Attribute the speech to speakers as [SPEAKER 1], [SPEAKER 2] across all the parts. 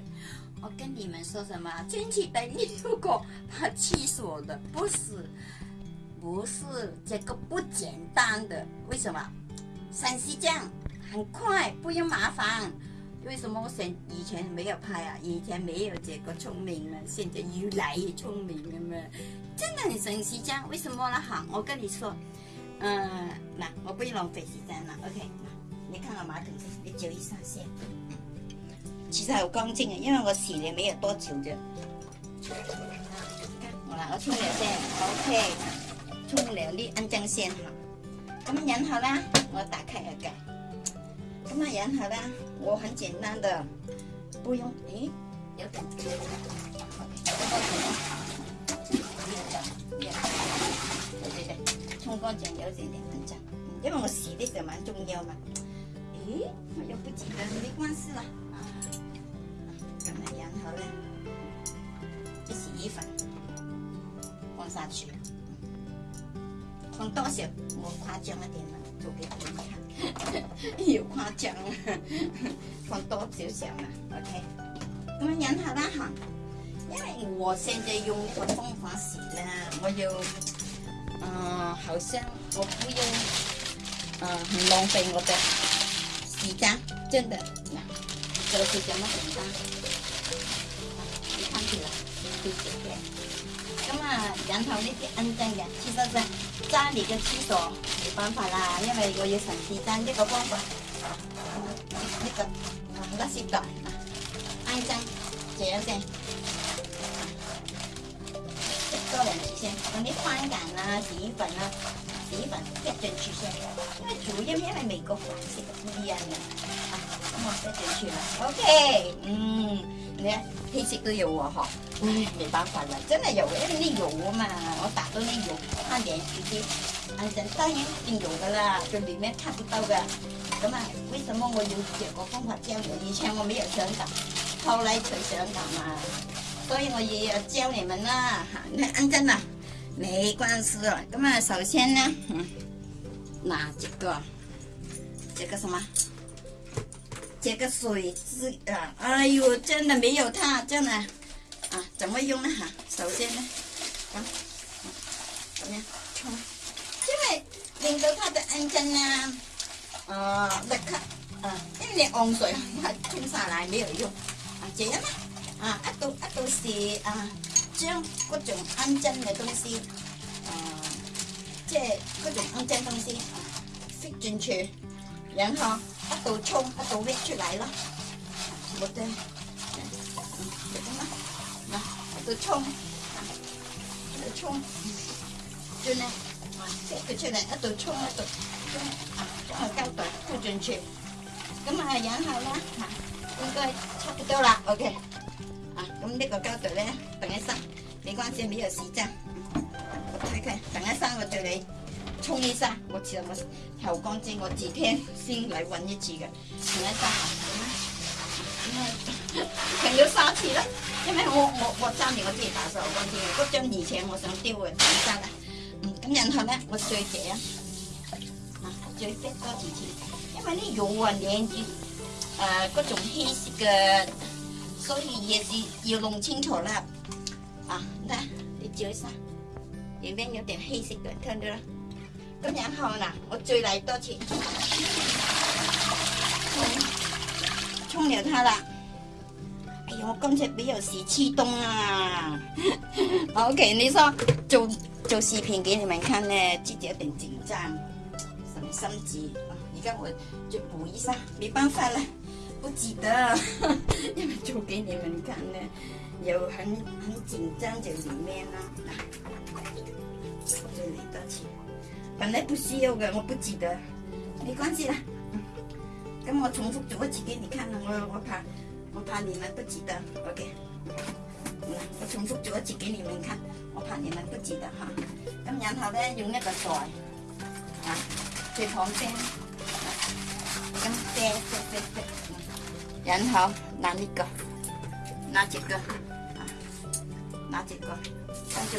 [SPEAKER 1] 我跟你们说什么？亲戚等你路过，他气死我的。不是，不是，这个不简单的。为什么？陕西酱很快，不用麻烦。为什么我以前没有拍啊？以前没有这个聪明嘛？现在越来越聪明了嘛？真的很奇这样。为什么呢？好，我跟你说。嗯，那我不用浪费时间了。OK，那你看我马桶去，你久一上线。其实好干净嘅，因为我洗了没有多久啫。我拿个冲凉先，OK，冲凉粒，安正先哈。咁啊，饮好啦，我打开一个。咁啊，饮好啦，我很简单的，不用。诶，有阵，冲干净有点点阵，因为，我洗啲就蛮重要嘛。咦，我又不记得，没关系啦。一洗衣粉，放下去，放多少？我夸张一点啦，做几你哈哈，又夸张，放多少少嘛，OK。咁样忍下啦哈，因为我现在用呢个方法洗呢，我要，呃，好像我不用，呃，浪费我嘅时间，真的，嗱，就是这么简单。那么杨桃那些恩酱呀，其实是家里的厕所没办法啦，因為我要神市爭呢個方法，呢、這個唔得攝㗎，恩醬這樣先，一個人吃先，用啲番梘啊、紙粉啊、紙粉一進去先，因為主要因為美國飯食唔一樣嘅，啊，咁我一進去啦，OK，嗯。黑色都有哦，哈！唉，没办法了，真的有，因为那有嘛，我打到那有看电视的，反正当然定有噶啦，就里面看不到噶。咁啊，为什么我用这个方法教你以前我没有想到，后来才想到嘛。所以我也要教你们啦。认真啊，没关系了。咁啊，首先呢，拿这个，这个什么？这个水质啊，哎呦，真的没有它，真的，啊，怎么用呢？哈，首先呢，啊，怎么样？因为领到他的安针呢，啊，立刻啊，一连洪水冲下来没有用，这样呢，啊，一都一都时啊，将各种安针的东西，啊，这各种安针东西塞进去，然后。都冲，它都喂出来了，我的，那都冲，都冲，就呢，这个出来，它都冲，它都，啊，高度不准确，咁啊，然後啦，嚇，應該差不多啦，OK，啊，咁呢個膠袋咧，等一陣，你關先俾個時間，我睇睇，等一陣我對你。冲一下，我只有我后光剂，我几天先来搵一次的，停一下，停咗三次了，因为我我我揸住我啲大手光剂，嗰张以前我想丢嘅，唔得啦，嗯，咁然后呢，我再最啊，再短多几次，因为呢油啊，点住，诶各种黑色嘅，所以也是要弄清楚啦，啊，嗱，你照一下，里面有点黑色的，看到啦。今日好啦，我再来多次，冲了它啦！哎呀，我刚才没有事，气动啊！OK，你说做做视频给你们看呢，自己有点紧张，什么心急啊？你看我就补一下，没办法了，不记得，因为做给你们看呢，有很很紧张在里面啊！来，这里多钱。本来不需要的，我不记得，没关系啦。嗯，等我重复做一次给你看啦，我我怕，我怕你们不记得，OK。嗯，我重复做一次给你们看，我怕你们不记得哈。咁然后呢，用那个袋，啊，在旁边，咁叠叠叠然后拿那个，拿几个，啊，拿几个，那就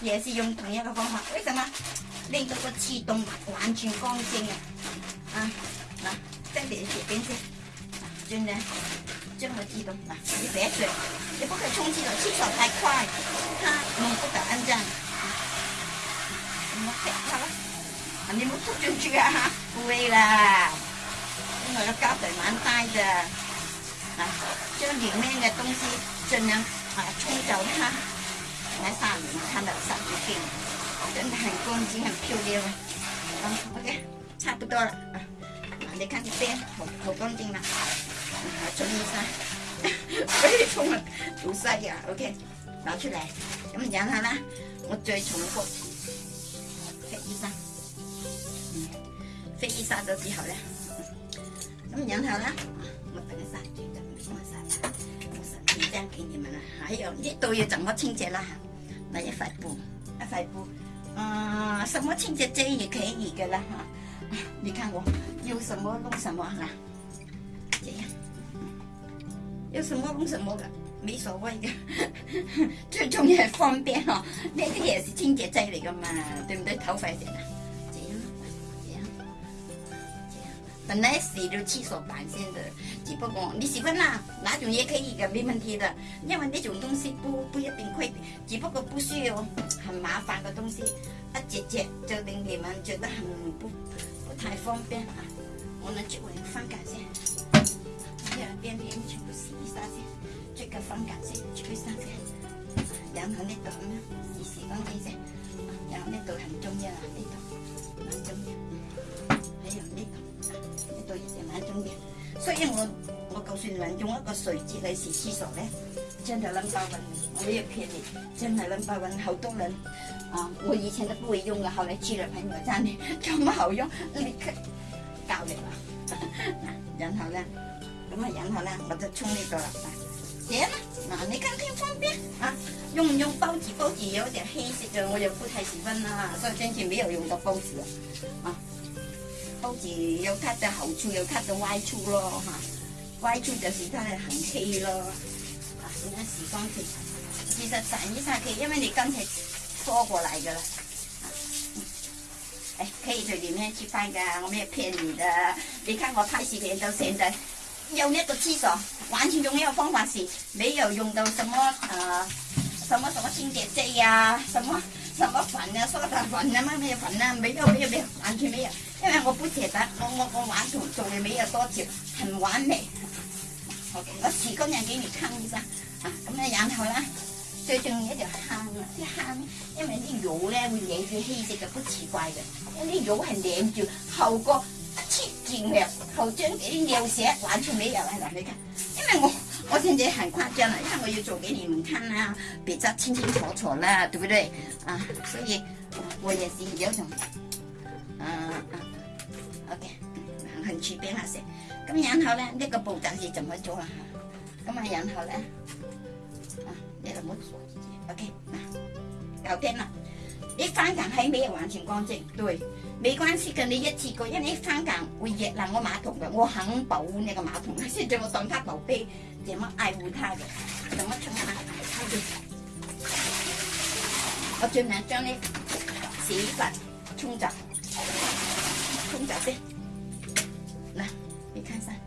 [SPEAKER 1] 也是用同一個方法。為什麼令到個刺動完全乾淨啊？啊，嗱，真係隨便先，盡量將個刺動嗱，你別水，你不可以沖刺了，氣手太快，它弄不得安站。我踢它啦，你冇捉進去啊，唔會啦，因為個膠袋蠻大嘅，嗱，將裡面嘅東西盡量啊沖走它。来上们看到三只金，真的很干净，很漂亮。OK，差不多了。啊，你看这边，好，好干净了。啊，下，可以冲了，堵晒的。OK，拿出来。咁饮下啦，我再重复。飞衣衫，嗯，飞衣衫咗之后咧，咁然下啦。我等一下，只金，一下，下。我晒干给你们啦。还有一度要怎么清洁啦。买一块布，一块布，呃，什么清洁剂也可以的啦。你看我有什么弄什么哈，这样有什么弄什么的，没所谓的，最重要是方便哦。那个也是清洁剂来的嘛，对不对？掏块钱啊，这样，这样，这样，本来洗时就七手八仙的。只不过你喜欢哪哪种也可以的，没问题的。因为那种东西不不一定会，只不过不需要很麻烦的东西，啊，直接就令你们觉得很不不太方便啊。我们做个分隔先，两边边全部洗一下先，这个分隔先，去一下先。然后那到什么？你是讲这些？然后那到很重要啊，那个蛮重要，还有那个，那都是蛮重要所以我我告诉你们，用一个水接嚟洗厕所咧，真系谂法运，我没有骗你，真系谂法运好多人啊！我以前都不会用噶，后来去了朋友赞嘅咁好用，你教我啦。嗱，然后咧，咁啊，然后咧，我就冲呢个。姐嘛，嗱，你看看方便啊？用唔用包纸？包纸有点黑色嘅，我就不太喜欢啦。以今天没有用到报纸啊。有它的好处，有它的坏处咯哈。坏处就是它的很黑咯。啊，你看喜欢就，其实赞一赞可以，因为你刚才说过来的了。哎，可以在里面去翻的，我没有骗你的。你看我拍视频到现在，用那个厕所，完全用一个方法，是没有用到什么呃什么什么清洁剂啊，什么什么粉啊，刷么粉啊，什么粉啊，没有没有没有完全没有。因为我不斜得，我我我玩做做嚟未有多條，很完美。我我時工人给你看一下，啊咁你然后啦。最重要一条坑啊，啲坑，因为啲肉咧会黏住氣質，嘅，不奇怪嘅。因为啲肉系黏住，后個切斷嘅，后将嗰啲尿石完全沒有喺度去嘅。因为我我现在很夸张啦，因为我要做幾你们看啦，比较清清楚楚啦，对唔对？啊，所以我也是有種，啊啊。O K，搵住俾我食。咁然后咧，呢个步骤是怎么做啊？咁啊然后咧，啊，你怎么做。O K，嗱，搞掂啦。啲还没有完全干净，对，没关系嘅。你一次过，因为翻茄会热烂我马桶嘅，我肯保护你个马桶，现 在我当他宝贝，这么爱护他嘅，这么疼爱它嘅。我尽量将啲屎粉冲走。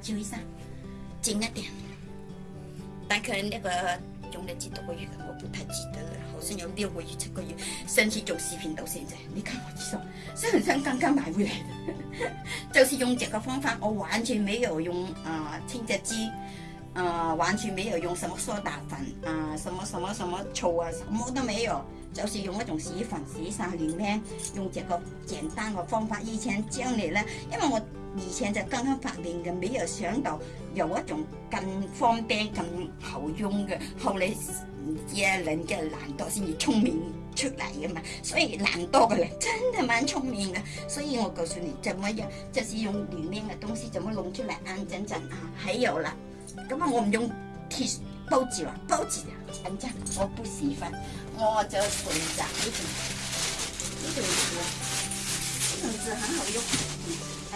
[SPEAKER 1] 叫一下，紧一点。大概那个用了几多个月，我不太记得了。好像有六个月、七个月，上次做视频到现在，你看我几多？是很像刚刚买回来，的。就是用这个方法，我完全没有用啊清洁剂，呃，完全没有用什么苏打粉啊，什么什么什么醋啊，什么都没有，就是用一种洗衣粉、洗衣沙、洗衣用这个简单的方法，以前教你呢，因为我。而且就刚刚发明嘅，没有想到有一种更方便、更好用嘅。后嚟嘢人嘅懒惰先至聪明出嚟嘅嘛，所以懒惰嘅人真系蛮聪明嘅。所以我告诉你，怎么样，就是用里面嘅东西，怎么弄出来，安安静啊。还有啦，咁啊，我唔用铁报纸啦，报纸，反正我不喜欢，我就用呢种，呢种纸，呢种纸很好用。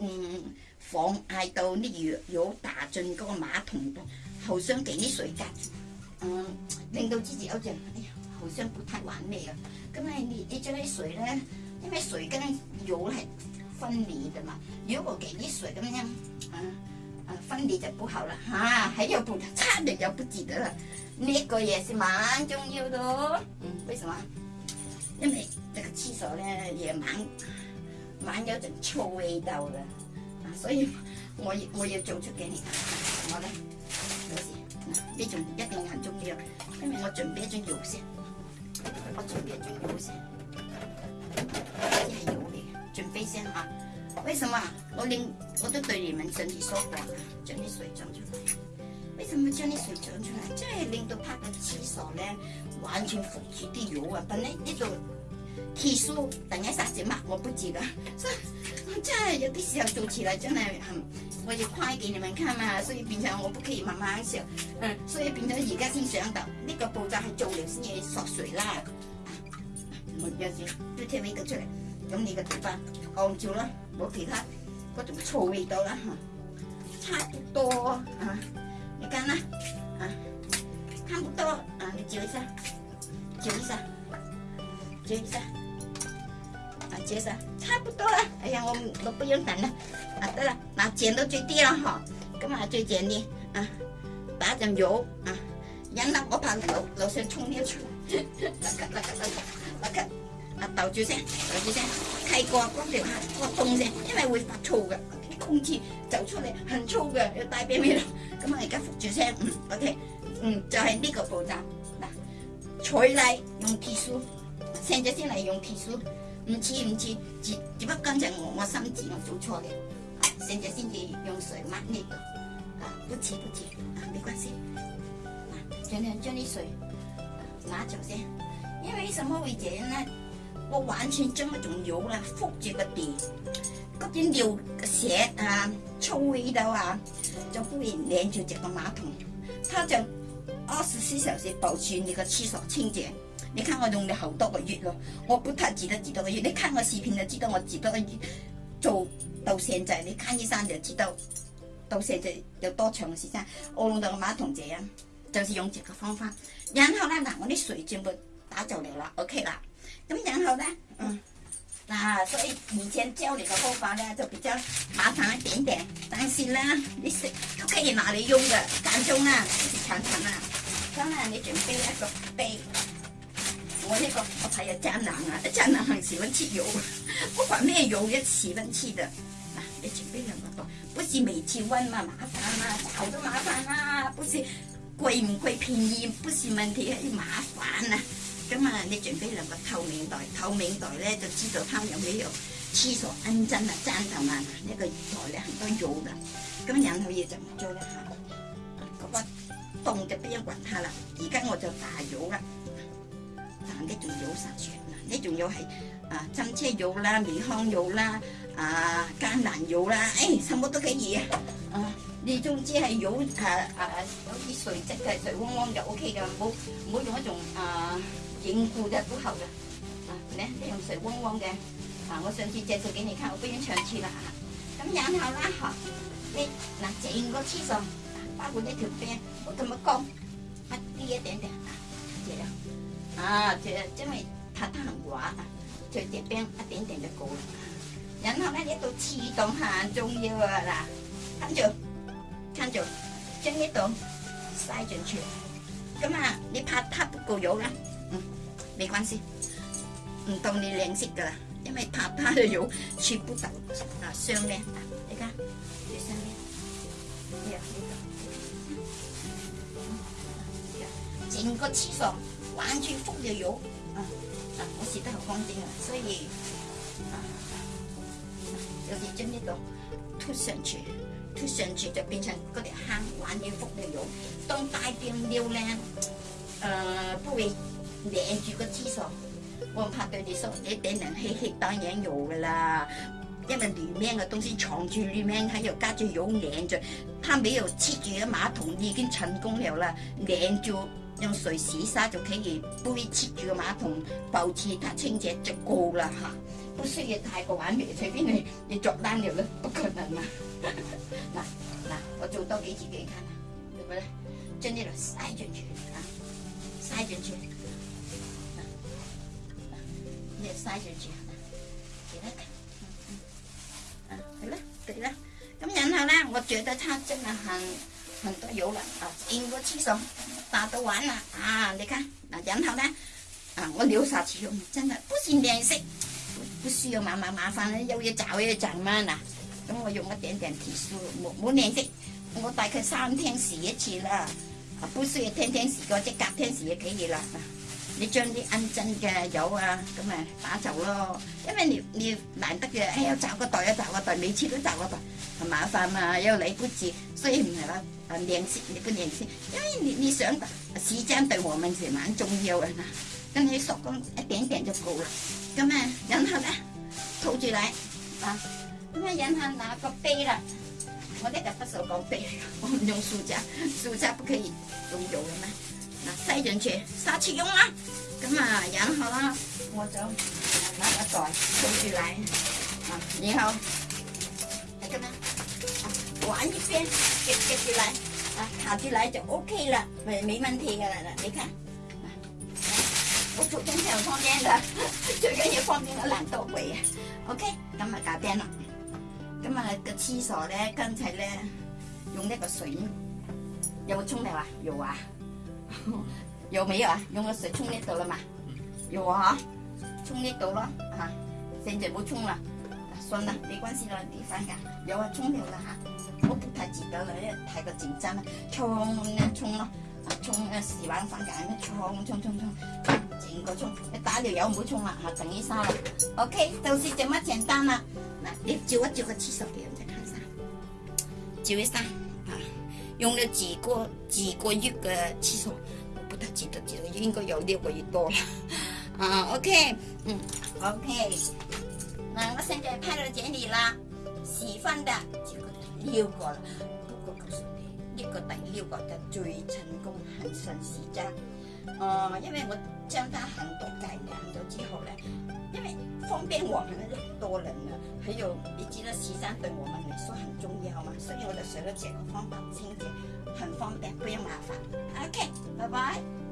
[SPEAKER 1] 嗯，放喺到呢个有打进嗰个马桶，后箱几啲水噶，嗯，令到自己有哎呀，好像不太完美啊。咁咧，你你将啲水咧，因为水跟油系分离的嘛，如果给啲水咁样，啊啊分离就不好啦，吓，还有部差点就不记得啦，呢个也是蛮重要多，嗯，为什么？因为这个厕所咧也蛮。蛮有种臭味道的，啊，所以我也我也做出给你，我咧嗰时呢种一定很重要，因为我准备张油先，我准备张油先，呢系油嚟准备先啊，为什么我令我都对你们身体说话，将啲水装出来，为什么将啲水装出来，这系令到拍紧厕所咧，完全腐蚀啲油啊！本来呢呢起酥，等一霎时嘛，我不知噶，真系有啲时候做起来真系，我要快啲。你们看嘛，所以变咗我不可以慢慢上，诶，所以变咗而家先想到，呢个步骤系做嚟先嘢熟水啦，我有时都跳起咁出嚟，咁你个头发够唔够啦？其他嗰我仲味道啦，吓，差唔多，啊，你睇啦，差唔多，啊，你照一下，照一下。接一下，啊，接一下，差不多了。哎呀，我们都不用等了，啊，对了，那剪最低了哈。干嘛最剪呢？啊，把点油啊，扔了，我怕油，楼先冲掉出来。来看，来看，来看，来看。啊，倒住先，倒住先，开过关节下，过动声，因为会发臭的，啲空气走出来很燥嘅，要带鼻面。咁啊，而家复住声，嗯，OK，嗯，就系呢个步骤。嗱，取奶用铁梳。现在先来用厕所，唔似唔似，只只不过才我我心智我做错了，现在先至用水抹呢个，啊，不似不似，啊，没关系，嗱，将将啲水抹走先。因为什么会这样呢？我完全将一种油啦覆住个地，嗰啲尿嘅血啊、臭味道啊，就不会粘住只个马桶，它就二十四小时保持你个厕所清洁。你看我用了好多个月咯，我不太记得几多个月。你看我视频就知道我几多个月做到现在，你看医生就知道到现在有多长时间。我弄到个马桶这样，就是用这个方法。然后呢，嗱，我啲水全部打走了啦，OK 啦。咁然后咧，嗱，所以以前教你个方法咧就比较麻烦一点点，但是咧，你食都可以拿嚟用嘅，当中啊，试试尝尝啊。咁啊，你准备一个杯。我那个我睇阿渣男啊，阿渣很喜欢吃油，不管咩油也喜欢吃的，嗱，你准备两个袋，不是每次问嘛麻烦啦，找都麻烦啦，不是贵唔贵便宜不是问题，要麻烦啊，咁啊你准备两个透明袋，透明袋咧就知道它有没有厕所阴间啊，渣头男啊，呢个袋咧很多油噶，咁然后嘢就唔做啦，吓，咁我冻就不用管他啦，而家我就打油啦。难啲仲有啥？啊？啲仲有系啊，针车油啦，美康油啦，啊，橄榄油啦，哎，什么都可以啊，啊，你总之系油啊啊，有啲水质嘅水汪汪就 O K 噶，冇冇用一种啊凝固嘅都好嘅。嗱，你你用水汪汪嘅。嗱，我上次介绍俾你看，我不用上住啦。咁然后啦，嗬，你嗱整个厕所包括呢条边，我咁样讲，啲一点点，啊，就这样。à thì chứ mày hàng quá ta chơi tiếp bên à tiền tiền được cố nhân hôm nay đi tôi chỉ tổng hàng trung chưa anh chưa chân đi tổng sai chuẩn chuyện cái mà đi phát tháp cổ dấu lắm ừ, bị quan gì ừ, tổng đi liền xịt rồi nhưng mày phát tháp rồi dấu chỉ bút tập à xương lên à đi ra đi xương lên 玩住覆住油，啊，啊，我洗的好干净啊，所以有点就那种脱上去，脱上去就变成嗰啲坑玩住覆住油。当大便尿呢，呃，不会黏住个厕所，我怕对你说，你頂能去吃当然有的啦，因为里面的东西藏住里面，还有加住有黏着，它没有清住個马桶，已经成功了了，黏住。用洗一下就企住杯切住個馬桶，保持它清洁就够了哈。不需要太過玩美，隨便你你做單了都，不可能啊！嗱那我做多幾次给下看做咩咧？將啲嘢嘥進住嚇，嘥進住，嗱你也進住，得给他看，啊得啦得咁然後咧，我觉得佢真係很很多油啦，应该清爽。打到玩啦，啊！你看嗱，然后咧，啊，我料砂用，真系不算靓色，不需要麻麻麻烦啦，又要找又要赚嘛？嗱，咁我用一点点提示，冇冇靓色，我大概三天试一次啦，不需要天天试，个即隔天试嘅几日啦。你将啲银针嘅油啊，咁啊，打走咯，因为你你难得嘅，哎呀，找个袋啊，找个袋，每次都找个袋。麻烦嘛，又来不及，所以唔系话啊靓色，你不靓色，因为你你想时间对我们是蛮重要的嗱，跟你手工一点点就够了，咁啊然后呢，套住来，啊咁啊然后拿个杯啦？我哋就不熟讲杯，我用塑胶，塑胶不可以用油嘅咩？嗱，塞进去，撒起用啦，咁啊然后啦，我就拿个袋套住嚟，啊然后。挂一边，夹起来，啊，卡住来就 OK 了，没没问题噶了。你看，我做张床方便的，最紧也方便了懒惰鬼啊。OK，今日搞掂啦，今日个厕所咧，刚才咧用那个水有冇冲尿啊？有啊，有没有啊？用个水冲呢度啦嘛，有啊，冲呢度咯，啊，现在冇冲啦，算啦，没关系啦，你反噶有啊，冲尿啦吓。我好太急紧啦，太过紧张了，冲一冲咯，冲一试玩翻架，一冲冲冲冲，整个冲，你打了油唔好冲啦，吓，等一下了 OK，就是这么简单啦。嗱，你照一照个厕所点，再睇下，照一三啊，用了几个几个月嘅厕所，不太记得，唔得，应该有六个月多啦。啊，OK，嗯，OK。嗱，我现在拍到这里啦，喜欢的。六个了。不过告诉你，呢个第六个的最成功、很顺时针。呃，因为我将它很多改良咗之后呢，因为方便我们很多人呢，还有你知道时针对我们来说很重要嘛，所以我就学了这个方法清洁，很方便，不用麻烦。OK，拜拜。